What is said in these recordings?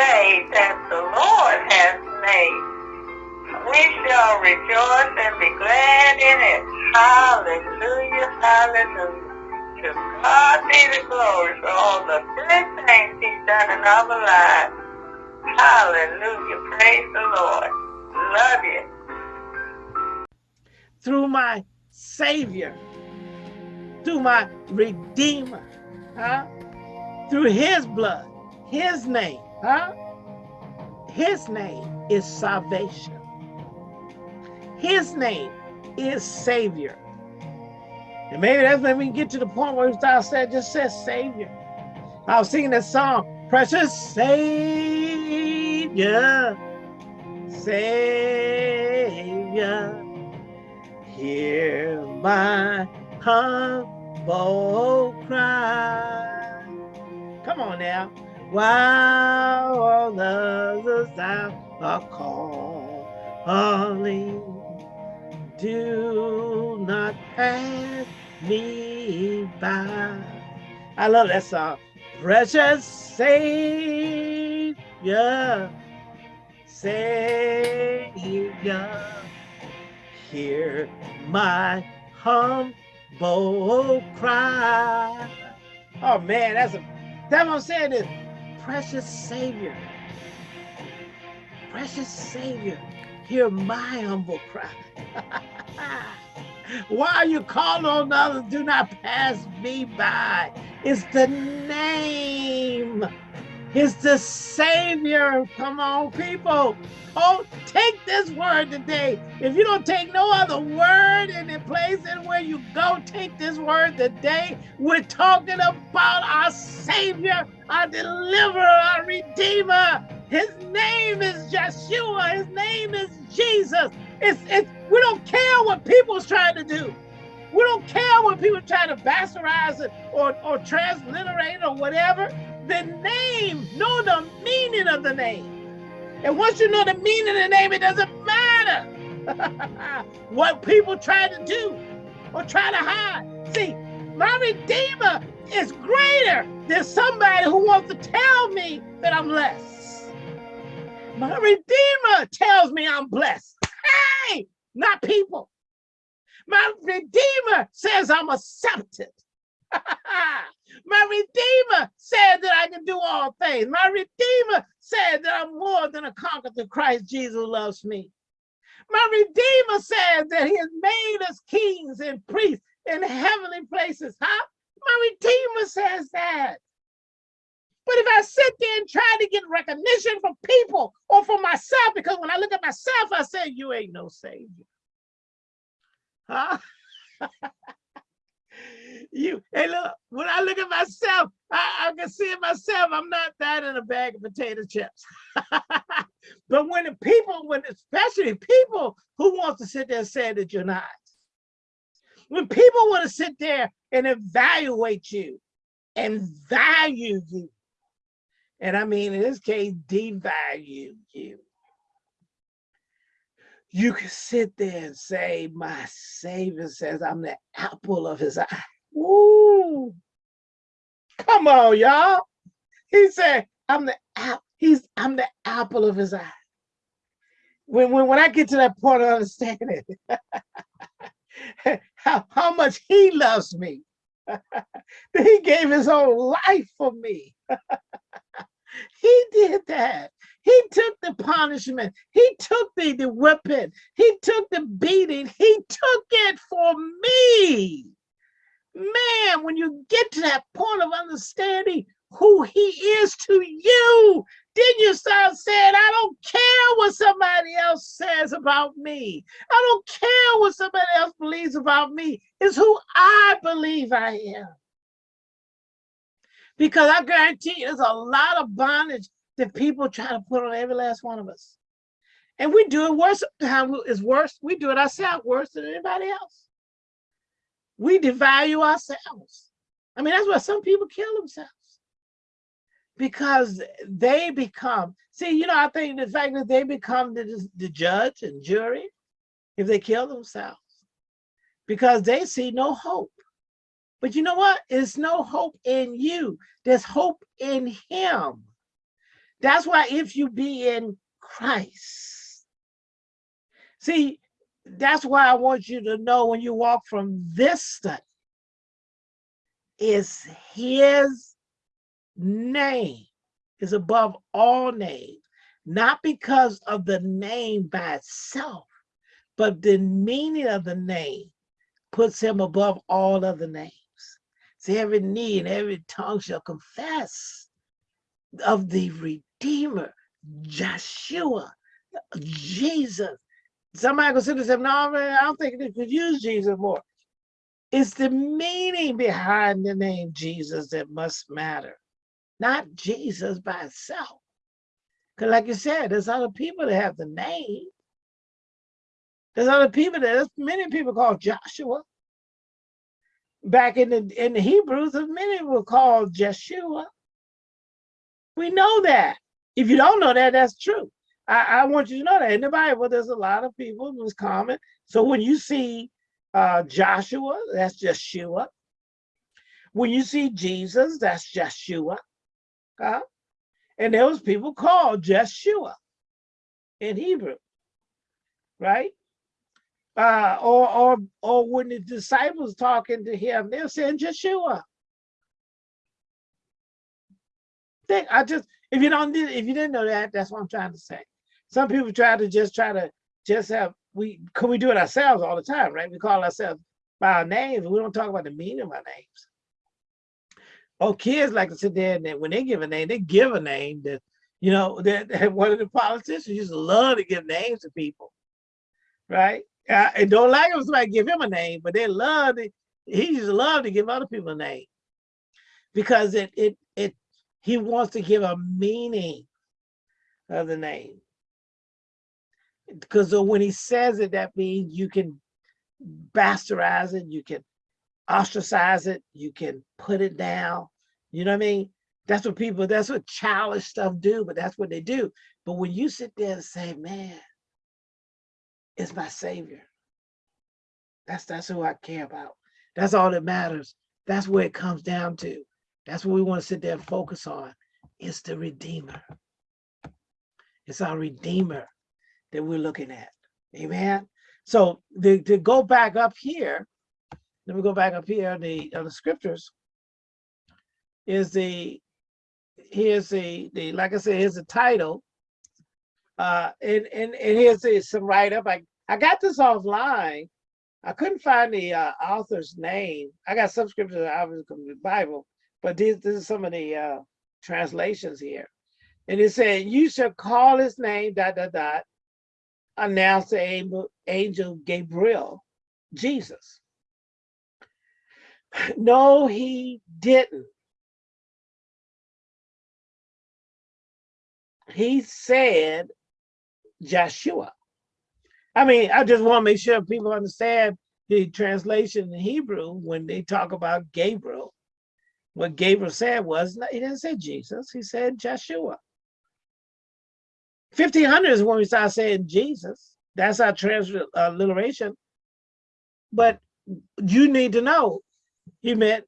day that the Lord has made. We shall rejoice and be glad in it. Hallelujah, hallelujah. To God be the glory for all the good things he's done in our lives. Hallelujah, praise the Lord. Love you. Through my Savior, through my Redeemer, huh? through his blood, his name, huh? His name is salvation. His name is Savior. And maybe that's when we get to the point where start saying, just says Savior. I was singing that song, Precious Savior, Savior, hear my humble cry. Come on now. While all others are calling, do not pass me by. I love that song. Precious Savior, Savior, hear my humble cry. Oh man, that's a that's what I'm saying is precious Savior. Precious Savior, hear my humble cry. While you call on others, do not pass me by. It's the name. It's the Savior. Come on, people. Oh, take this word today. If you don't take no other word in the place and where you go, take this word today. We're talking about our Savior, our deliverer, our Redeemer. His name is Yeshua. His name is Jesus. It's, it's, we don't care what people's trying to do. We don't care what people try to bastardize it or, or transliterate or whatever. The name, know the meaning of the name. And once you know the meaning of the name, it doesn't matter what people try to do or try to hide. See, my Redeemer is greater than somebody who wants to tell me that I'm less. My Redeemer tells me I'm blessed. Hey, not people. My Redeemer says I'm accepted. My Redeemer said that I can do all things. My Redeemer said that I'm more than a conqueror through Christ Jesus loves me. My Redeemer says that he has made us kings and priests in heavenly places. Huh? My Redeemer says that. But if I sit there and try to get recognition from people or for myself, because when I look at myself, I say, you ain't no savior. Huh? you, hey, look, when I look at myself, I, I can see it myself. I'm not that in a bag of potato chips. but when the people, when especially people who want to sit there and say that you're not, when people want to sit there and evaluate you and value you, and I mean, in this case, devalue you. You can sit there and say, my Savior says I'm the apple of his eye. Woo! Come on, y'all. He said, I'm the apple. He's I'm the apple of his eye. When, when, when I get to that point of understanding how, how much he loves me, he gave his own life for me. He did that. He took the punishment. He took the, the whipping. He took the beating. He took it for me. Man, when you get to that point of understanding who he is to you, then you start saying, I don't care what somebody else says about me. I don't care what somebody else believes about me. It's who I believe I am. Because I guarantee you, there's a lot of bondage that people try to put on every last one of us. And we do it worse. How is worse? We do it ourselves worse than anybody else. We devalue ourselves. I mean, that's why some people kill themselves because they become. See, you know, I think the fact that they become the, the judge and jury if they kill themselves because they see no hope. But you know what? There's no hope in you. There's hope in him. That's why if you be in Christ, see, that's why I want you to know when you walk from this study, is his name is above all names, not because of the name by itself, but the meaning of the name puts him above all other names. See, every knee and every tongue shall confess of the Redeemer, Joshua, Jesus. Somebody and say, no, man, I don't think they could use Jesus more. It's the meaning behind the name Jesus that must matter, not Jesus by itself. Because like you said, there's other people that have the name. There's other people that, there's many people called Joshua. Back in the in the Hebrews, many were called Jeshua. We know that. If you don't know that, that's true. I, I want you to know that in the Bible, there's a lot of people who's common. So when you see uh, Joshua, that's Jeshua. When you see Jesus, that's Jeshua. Uh, and there was people called Jeshua in Hebrew, right? Uh, or, or, or when the disciples talking to him, they're saying Jeshua. Think, I just, if you don't, if you didn't know that, that's what I'm trying to say. Some people try to just try to just have we could we do it ourselves all the time, right? We call ourselves by our names, we don't talk about the meaning of our names. Oh, kids like to sit there and when they give a name, they give a name that, you know, that, one of the politicians used to love to give names to people, right? Uh, and don't like if somebody give him a name, but they love it. He just love to give other people a name because it it it he wants to give a meaning of the name because when he says it, that means you can bastardize it, you can ostracize it, you can put it down. You know what I mean? That's what people, that's what childish stuff do, but that's what they do. But when you sit there and say, man, it's my savior. That's that's who I care about. That's all that matters. That's where it comes down to. That's what we want to sit there and focus on. It's the Redeemer. It's our Redeemer that we're looking at. Amen. So to, to go back up here, let me go back up here on the uh, the scriptures. Is the here's the the like I said here's the title. Uh and and, and here's the, some write up I I got this offline. I couldn't find the uh, author's name. I got some scriptures obviously from the Bible but these this is some of the uh translations here. And it said you shall call his name dot dot dot announced the angel, Gabriel, Jesus. No, he didn't. He said Joshua. I mean, I just want to make sure people understand the translation in Hebrew when they talk about Gabriel. What Gabriel said was, he didn't say Jesus, he said Joshua. 1500 is when we start saying Jesus. That's our transliteration. But you need to know he meant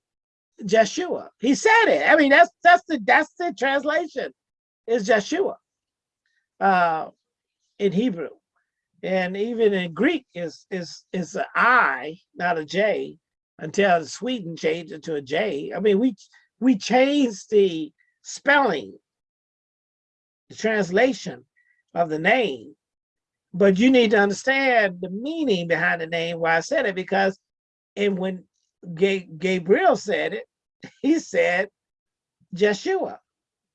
Joshua. He said it. I mean, that's that's the that's the translation. Is Joshua uh, in Hebrew, and even in Greek is is is an I, not a J, until Sweden changed it to a J. I mean, we we changed the spelling, the translation of the name. But you need to understand the meaning behind the name, why I said it, because and when Gabriel said it, he said Jeshua.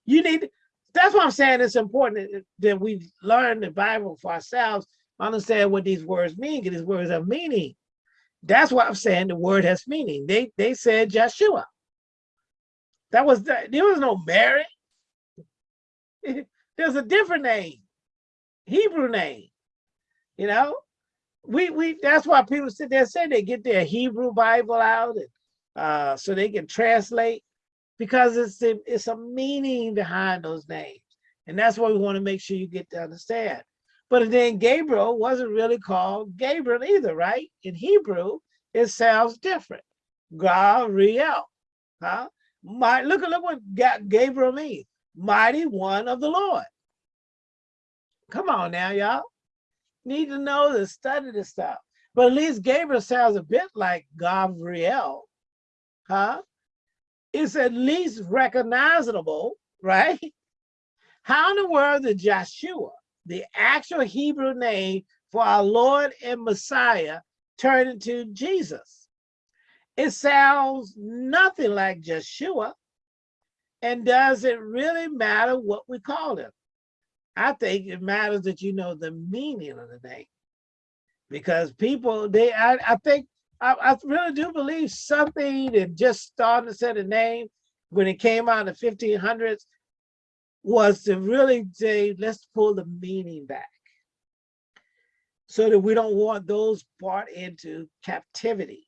You need, that's why I'm saying it's important that we learn the Bible for ourselves, understand what these words mean, because these words have meaning. That's why I'm saying the word has meaning. They they said Jeshua. That was the, there was no Mary. There's a different name. Hebrew name. You know, we we that's why people sit there and say they get their Hebrew Bible out and uh, so they can translate because it's a, it's a meaning behind those names, and that's what we want to make sure you get to understand. But then Gabriel wasn't really called Gabriel either, right? In Hebrew, it sounds different. Gabriel, huh? My look at look what Gabriel means. mighty one of the Lord. Come on now, y'all. Need to know to study this stuff. But at least Gabriel sounds a bit like Gabriel, huh? It's at least recognizable, right? How in the world did Joshua, the actual Hebrew name for our Lord and Messiah, turn into Jesus? It sounds nothing like Joshua. And does it really matter what we call him? I think it matters that you know the meaning of the name. Because people, they, I, I think, I, I really do believe something that just started to set a name when it came out in the 1500s was to really say, let's pull the meaning back so that we don't want those brought into captivity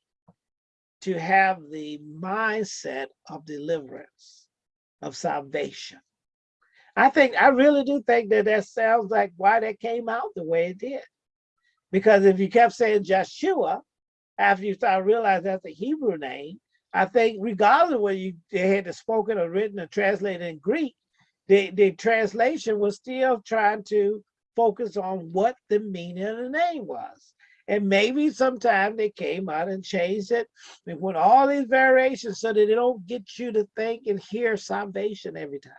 to have the mindset of deliverance, of salvation. I think, I really do think that that sounds like why that came out the way it did. Because if you kept saying Joshua, after you start realizing that's a Hebrew name, I think regardless of whether you they had it spoken or written or translated in Greek, the, the translation was still trying to focus on what the meaning of the name was. And maybe sometime they came out and changed it with all these variations so that they don't get you to think and hear salvation every time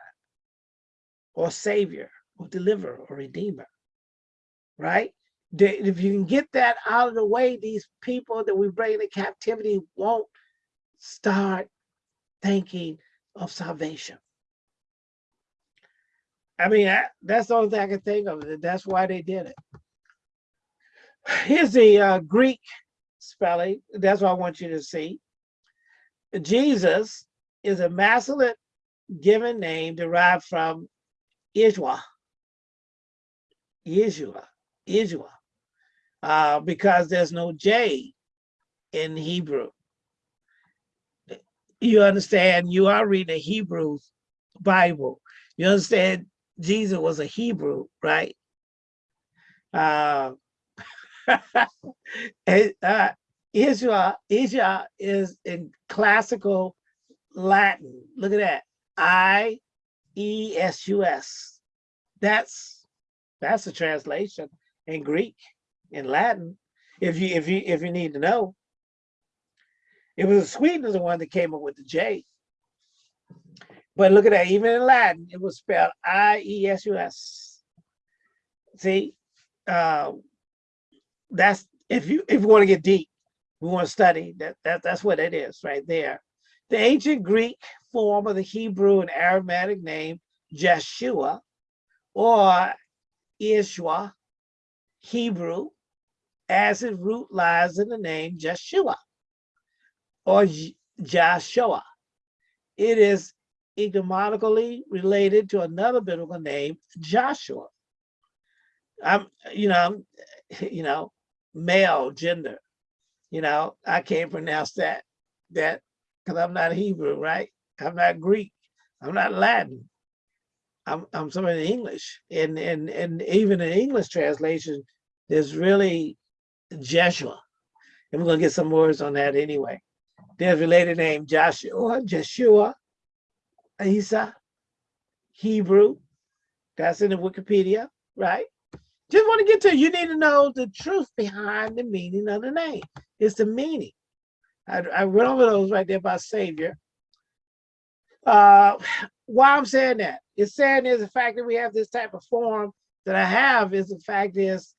or savior or deliverer or redeemer, right? If you can get that out of the way, these people that we bring into captivity won't start thinking of salvation. I mean, I, that's the only thing I can think of. That's why they did it. Here's the uh, Greek spelling. That's what I want you to see. Jesus is a masculine given name derived from Yeshua, Yeshua, Yeshua, uh, because there's no J in Hebrew. You understand, you are reading a Hebrew Bible. You understand Jesus was a Hebrew, right? Uh, uh, Israel, Israel is in classical Latin. Look at that. I E-S-U-S. That's that's a translation in Greek, in Latin, if you if you if you need to know. It was Sweden is the one that came up with the J. But look at that, even in Latin, it was spelled I-E-S-U-S. See, uh, that's if you if you want to get deep, we want to study that, that that's what it is right there. The ancient Greek form of the Hebrew and Aramaic name Jeshua or Ishwa, Hebrew, as its root lies in the name Jeshua or Joshua. It is etymologically related to another biblical name, Joshua. I'm, you know, I'm, you know, male gender. You know, I can't pronounce that that because I'm not Hebrew, right? I'm not Greek. I'm not Latin. I'm, I'm some of the English. And, and, and even in English translation, there's really Jeshua. And we're going to get some words on that anyway. There's related name Joshua, Jeshua, Isa, Hebrew. That's in the Wikipedia, right? Just want to get to you need to know the truth behind the meaning of the name. It's the meaning. I, I went over those right there by Savior. Uh, why I'm saying that? It's saying is the fact that we have this type of form that I have is the fact is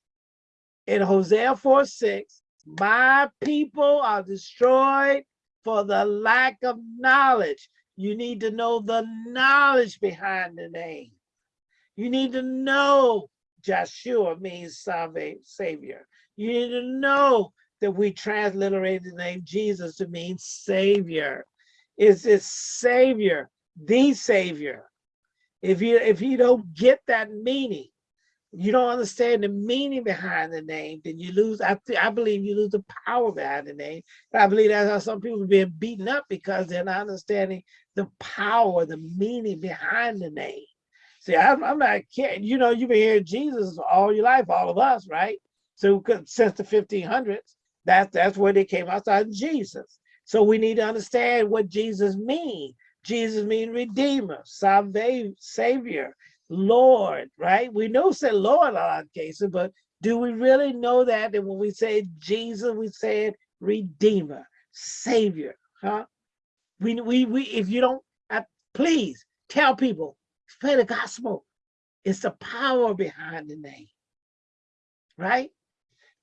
in Hosea 4, 6, my people are destroyed for the lack of knowledge. You need to know the knowledge behind the name. You need to know Joshua means savior. You need to know that we transliterated the name Jesus to mean savior. Is this savior, the savior. If you if you don't get that meaning, you don't understand the meaning behind the name, then you lose. I, I believe you lose the power behind the name. I believe that's how some people are being beaten up because they're not understanding the power, the meaning behind the name. See, I'm, I'm not kidding. You know, you've been hearing Jesus all your life, all of us, right? So since the 1500s, that's that's where they came outside Jesus. So we need to understand what Jesus means Jesus means redeemer, salve, savior, Lord, right? We know say Lord a lot of cases, but do we really know that? That when we say Jesus, we say redeemer, savior, huh? We, we, we if you don't, uh, please tell people, spread the gospel. It's the power behind the name, right?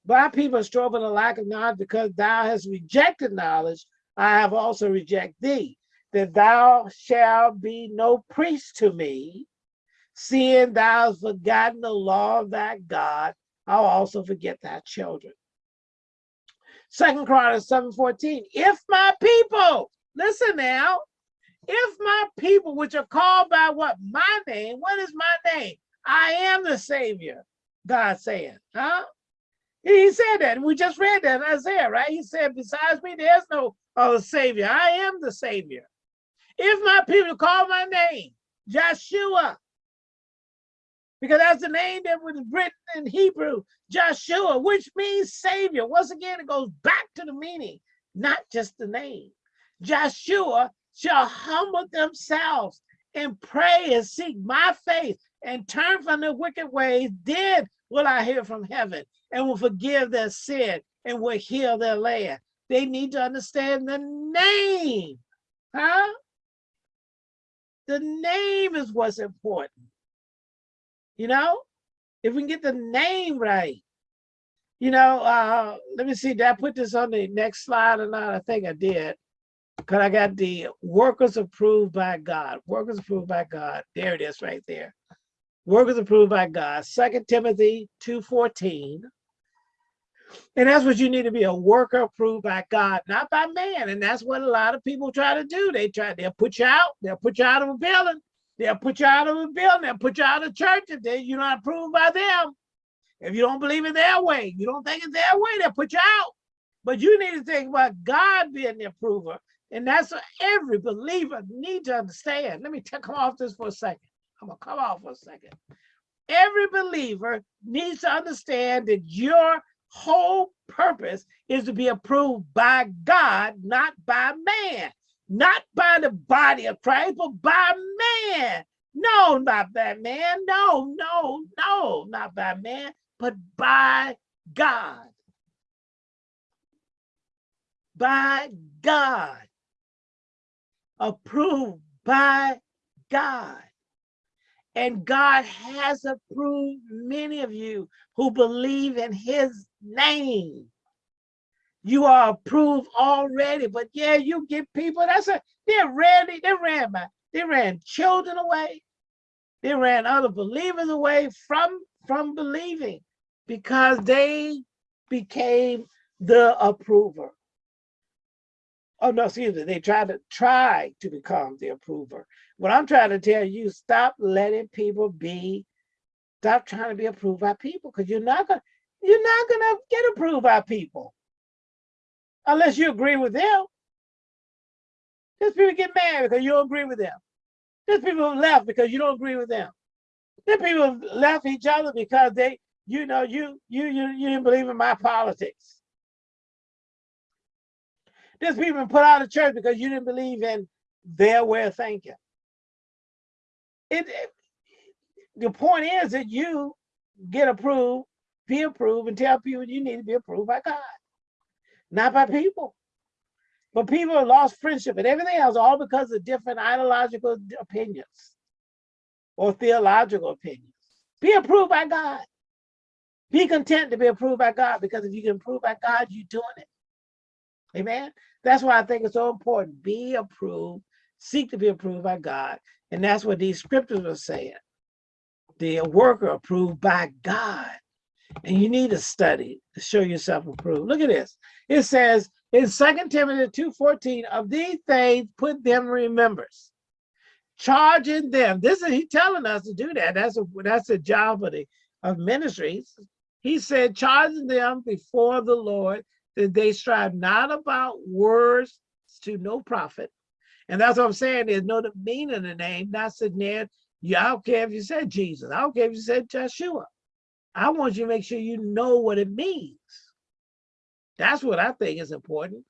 My people strove in the lack of knowledge because thou hast rejected knowledge. I have also rejected thee, that thou shalt be no priest to me, seeing thou hast forgotten the law of thy God. I'll also forget thy children. Second Chronicles 7:14. If my people, listen now, if my people which are called by what my name, what is my name? I am the Savior, God saying, huh? He said that, we just read that in Isaiah, right? He said, besides me, there's no other Savior. I am the Savior. If my people call my name, Joshua, because that's the name that was written in Hebrew, Joshua, which means Savior. Once again, it goes back to the meaning, not just the name. Joshua shall humble themselves and pray and seek my face and turn from their wicked ways. Then will I hear from heaven and will forgive their sin and will heal their land. They need to understand the name, huh? The name is what's important. You know, if we can get the name right, you know, uh, let me see, did I put this on the next slide or not? I think I did. Because I got the workers approved by God. Workers approved by God. There it is right there. Workers approved by God. Second Timothy 2.14. And that's what you need to be a worker approved by God, not by man. And that's what a lot of people try to do. They try, they'll put you out, they'll put you out of a building, they'll put you out of a building, they'll put you out of church if they, you're not approved by them. If you don't believe in their way, you don't think it's their way, they'll put you out. But you need to think about God being the approver. And that's what every believer need to understand. Let me take come off this for a second. I'm gonna come off for a second. Every believer needs to understand that your whole purpose is to be approved by God, not by man, not by the body of Christ, but by man. No, not by man. No, no, no, not by man, but by God. By God. Approved by God. And God has approved many of you who believe in his name. You are approved already, but yeah, you get people, that's a, they're ready, they ran my, they ran children away. They ran other believers away from, from believing because they became the approver. Oh no, excuse me, they tried to try to become the approver. What I'm trying to tell you, stop letting people be, stop trying to be approved by people because you're not gonna, you're not gonna get approved by people unless you agree with them. There's people get mad because you don't agree with them. There's people who left because you don't agree with them. There's people who left each other because they, you know, you you you you didn't believe in my politics. There's people put out of church because you didn't believe in their way of thinking it, it the point is that you get approved, be approved, and tell people you need to be approved by God, not by people. But people have lost friendship and everything else, all because of different ideological opinions or theological opinions. Be approved by God. Be content to be approved by God because if you can approve by God, you're doing it. Amen. That's why I think it's so important. Be approved, seek to be approved by God, and that's what these scriptures are saying. The worker approved by God. And you need to study to show yourself approved. Look at this. It says in 2 Timothy 2.14, of these things put them remembrance. Charging them. This is he telling us to do that. That's a that's a job of the of ministries. He said, charging them before the Lord that they strive not about words to no profit, and that's what I'm saying. There's no the meaning in the name, not sitting there. Yeah, I don't care if you said Jesus. I don't care if you said Joshua. I want you to make sure you know what it means. That's what I think is important.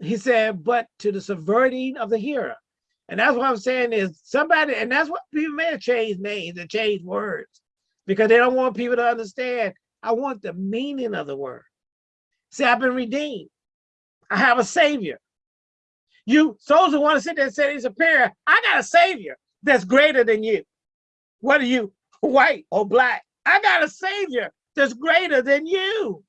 He said, but to the subverting of the hearer. And that's what I'm saying is somebody, and that's what people may have changed names and changed words because they don't want people to understand. I want the meaning of the word. See, I've been redeemed. I have a savior. You, souls who want to sit there and say he's a superior, I got a savior that's greater than you. What are you, white or black? I got a savior that's greater than you.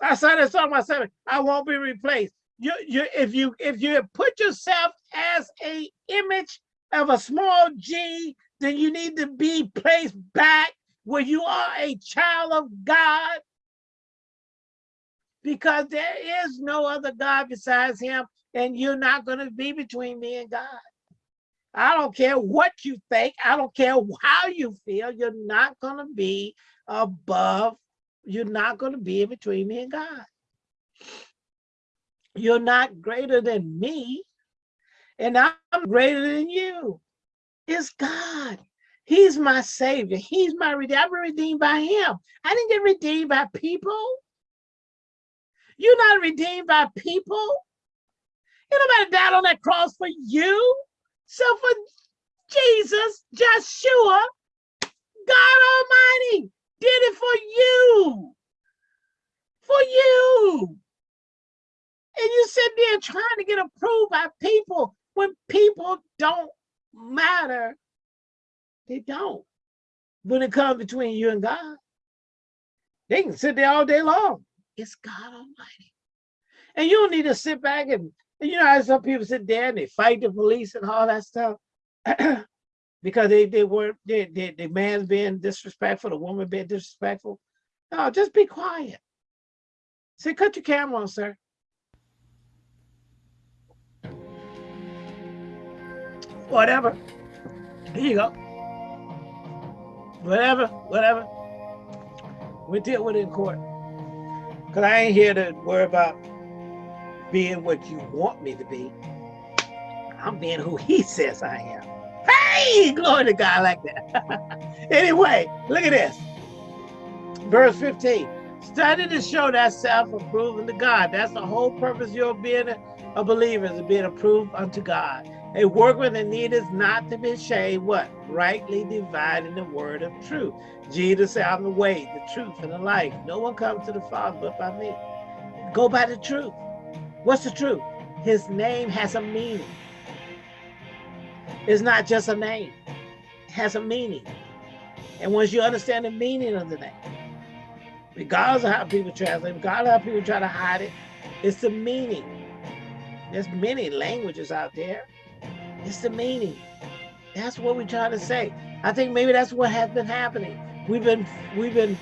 I said this on myself. I won't be replaced. You, you, if you, if you put yourself as a image of a small G, then you need to be placed back where you are a child of God. Because there is no other God besides him, and you're not going to be between me and God. I don't care what you think. I don't care how you feel. You're not going to be above. You're not going to be in between me and God. You're not greater than me, and I'm greater than you. It's God. He's my savior. He's my redeemer. I've been redeemed by him. I didn't get redeemed by people. You're not redeemed by people. Nobody died on that cross for you. So for Jesus, Joshua, God Almighty did it for you. For you. And you sit there trying to get approved by people when people don't matter. They don't. When it comes between you and God, they can sit there all day long. It's God Almighty. And you don't need to sit back and you know how some people sit there and they fight the police and all that stuff because they they were they, they, the man's being disrespectful, the woman being disrespectful. No, just be quiet. Say, cut your camera on, sir. Whatever. Here you go. Whatever, whatever. We deal with it in court. Because I ain't here to worry about being what you want me to be. I'm being who he says I am. Hey, glory to God like that. anyway, look at this. Verse 15. Study to show that self-approved to God. That's the whole purpose of your being a, a believer, is being approved unto God. A workman that needeth not to be ashamed, what? Rightly dividing the word of truth. Jesus said, I'm the way, the truth, and the life. No one comes to the Father but by me. Go by the truth. What's the truth? His name has a meaning. It's not just a name. It has a meaning. And once you understand the meaning of the name, regardless of how people translate, regardless of how people try to hide it, it's the meaning. There's many languages out there. It's the meaning. That's what we're trying to say. I think maybe that's what has been happening. We've been we've been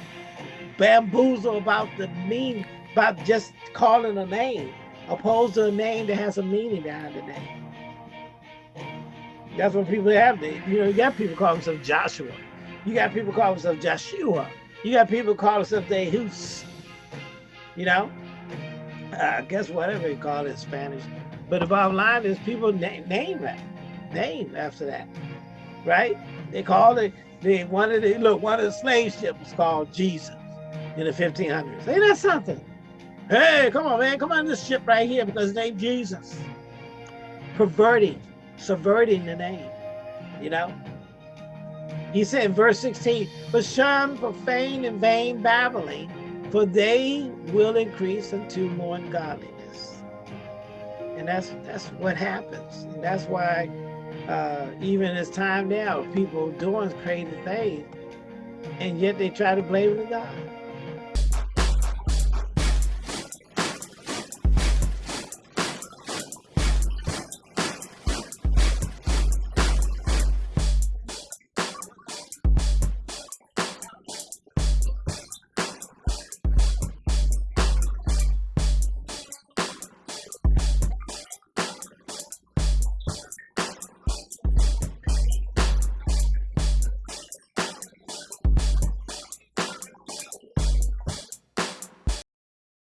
bamboozled about the mean about just calling a name opposed to a name that has a meaning behind the name. That's what people have. They, you know, you got people call themselves Joshua. You got people call themselves Joshua. You got people call themselves Deus. You know, I guess whatever you call it in Spanish. But the bottom line is people name, name that, name after that, right? They call it, they one of the, look, one of the slave ships was called Jesus in the 1500s. Ain't that something? Hey, come on, man. Come on this ship right here because name Jesus. Perverting, subverting the name, you know? He said in verse 16, but shun profane and vain babbling, for they will increase unto more ungodliness. And that's that's what happens. And that's why uh, even it's time now, people doing crazy things, and yet they try to blame on God.